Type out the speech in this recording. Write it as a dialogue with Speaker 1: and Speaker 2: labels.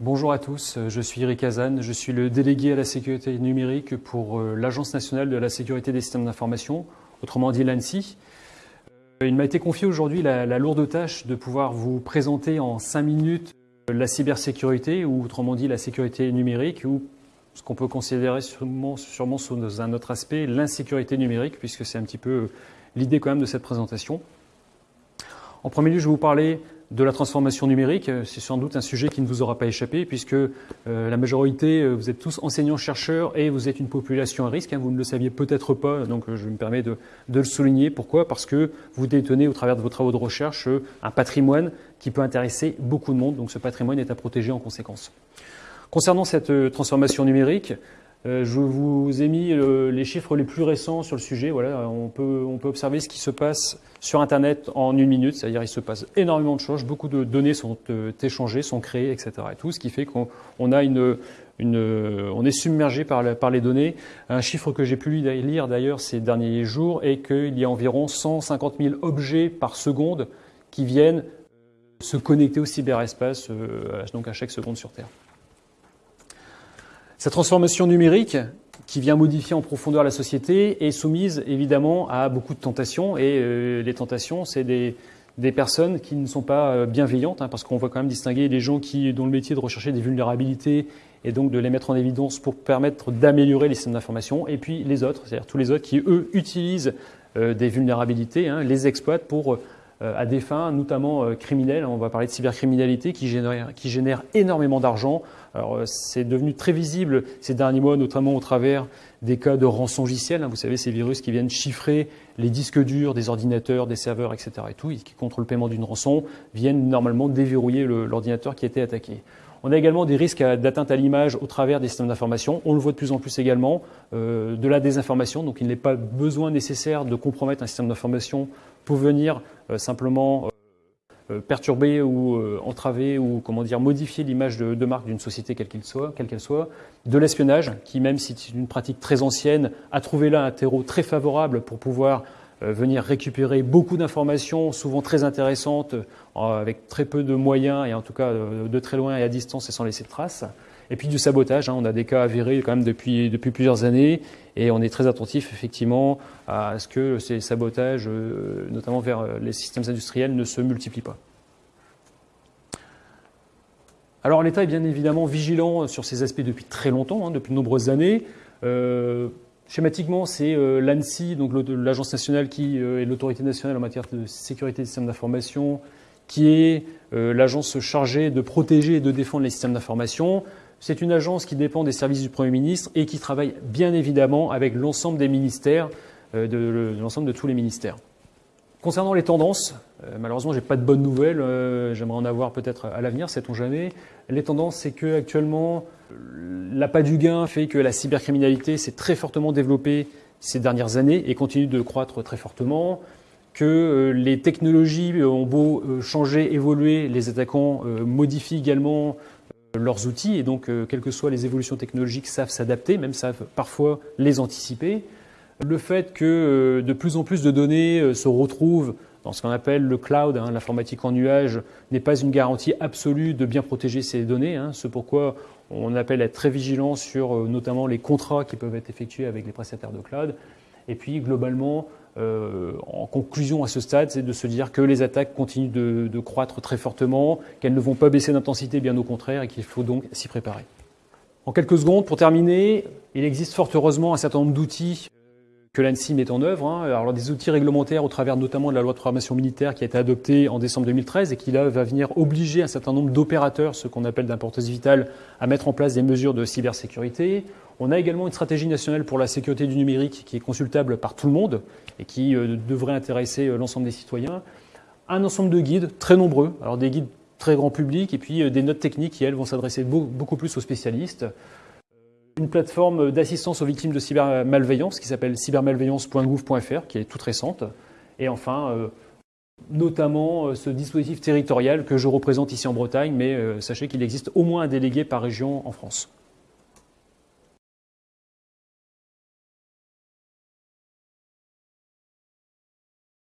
Speaker 1: bonjour à tous, je suis Eric Hazan, je suis le délégué à la sécurité numérique pour euh, l'Agence nationale de la sécurité des systèmes d'information, autrement dit l'ANSI. Euh, il m'a été confié aujourd'hui la, lourde tâche de pouvoir vous présenter en cinq minutes la cybersécurité, ou autrement dit la sécurité numérique, ou ce qu'on peut considérer sûrement, sûrement sous un autre aspect, l'insécurité numérique, puisque c'est un petit peu l'idée quand même de cette présentation. En premier lieu, je vais vous parler de la transformation numérique. C'est sans doute un sujet qui ne vous aura pas échappé puisque euh, la majorité, euh, vous êtes tous enseignants-chercheurs et vous êtes une population à risque. Hein. vous ne le saviez peut-être pas, donc euh, je me permets de, le souligner. Pourquoi? Parce que vous détenez au travers de vos travaux de recherche un patrimoine qui peut intéresser beaucoup de monde. Donc ce patrimoine est à protéger en conséquence. Concernant cette transformation numérique, euh, je vous ai mis euh, les chiffres les plus récents sur le sujet. Voilà, on peut, on peut observer ce qui se passe sur Internet en une minute, c'est-à-dire il se passe énormément de choses, beaucoup de données sont euh, échangées, sont créées, etc. Et tout, ce qui fait qu'on a une, on est submergé par, par les données. Un chiffre que j'ai pu lire d'ailleurs ces derniers jours est qu'il y a environ 150 000 objets par seconde qui viennent se connecter au cyberespace, donc à chaque seconde sur Terre. Cette transformation numérique qui vient modifier en profondeur la société est soumise évidemment à beaucoup de tentations. Et euh, les tentations, c'est des, personnes qui ne sont pas euh, bienveillantes hein, parce qu'on va quand même distinguer les gens qui, dont le métier de rechercher des vulnérabilités et donc de les mettre en évidence pour permettre d'améliorer les systèmes d'information. Et puis les autres, c'est-à-dire tous les autres qui eux utilisent euh, des vulnérabilités, hein, les exploitent pour à des fins notamment criminelles. On va parler de cybercriminalité qui génère, qui génère énormément d'argent euh, c'est devenu très visible ces derniers mois, notamment au travers des cas de rançongiciel. Hein. Vous savez, ces virus qui viennent chiffrer les disques durs des ordinateurs, des serveurs, etc. et tout, et qui, contre le paiement d'une rançon, viennent normalement déverrouiller l'ordinateur qui a été attaqué. On a également des risques d'atteinte à l'image au travers des systèmes d'information. On le voit de plus en plus également, euh, de la désinformation. Donc il n'est pas besoin nécessaire de compromettre un système d'information pour venir euh, simplement euh, perturber ou entraver ou comment dire modifier l'image de, marque d'une société quelle qu'elle soit, quelle qu'elle soit, de l'espionnage qui même si c'est une pratique très ancienne a trouvé là un terreau très favorable pour pouvoir venir récupérer beaucoup d'informations, souvent très intéressantes, avec très peu de moyens et en tout cas de très loin et à distance et sans laisser de traces. Et puis du sabotage, hein, on a des cas avérés quand même depuis, plusieurs années et on est très attentif effectivement à ce que ces sabotages, euh, notamment vers euh, les systèmes industriels, ne se multiplient pas. Alors l'État est bien évidemment vigilant sur ces aspects depuis très longtemps, hein, depuis de nombreuses années. Euh, schématiquement, c'est l'ANSI, donc l'agence nationale qui est l'autorité nationale en matière de sécurité des systèmes d'information, qui est l'agence chargée de protéger et de défendre les systèmes d'information. C'est une agence qui dépend des services du Premier ministre et qui travaille bien évidemment avec l'ensemble des ministères, euh, de, l'ensemble de tous les ministères. Concernant les tendances, euh, malheureusement, je n'ai pas de bonnes nouvelles. Euh, j'aimerais en avoir peut-être à l'avenir, sait-on jamais. Les tendances, c'est que actuellement, l'appât du gain fait que la cybercriminalité s'est très fortement développée ces dernières années et continue de croître très fortement. Que les technologies ont beau changer, évoluer, les attaquants modifient également leurs outils et donc, euh, quelles que soient les évolutions technologiques, savent s'adapter, même savent parfois les anticiper. Le fait que euh, de plus en plus de données euh, se retrouvent dans ce qu'on appelle le cloud, hein, l'informatique en nuage, n'est pas une garantie absolue de bien protéger ces données. Hein, ce pourquoi on appelle à être très vigilant sur notamment les contrats qui peuvent être effectués avec les prestataires de cloud. Et puis globalement, euh, en conclusion à ce stade, c'est de se dire que les attaques continuent de, croître très fortement, qu'elles ne vont pas baisser d'intensité, bien au contraire, et qu'il faut donc s'y préparer. En quelques secondes, pour terminer, il existe fort heureusement un certain nombre d'outils que l'ANSI met en œuvre. Hein. Des outils réglementaires au travers notamment de la loi de programmation militaire qui a été adoptée en décembre 2013 et qui là va venir obliger un certain nombre d'opérateurs, ce qu'on appelle d'importance vitale, à mettre en place des mesures de cybersécurité. On a également une stratégie nationale pour la sécurité du numérique qui est consultable par tout le monde et qui euh, devrait intéresser euh, l'ensemble des citoyens. Un ensemble de guides très nombreux, alors des guides très grand public et puis euh, des notes techniques qui, elles, vont s'adresser beaucoup plus aux spécialistes. Une plateforme d'assistance aux victimes de cybermalveillance qui s'appelle cybermalveillance.gouv.fr qui est toute récente. Et enfin, notamment ce dispositif territorial que je représente ici en Bretagne, mais sachez qu'il existe au moins un délégué par région en France.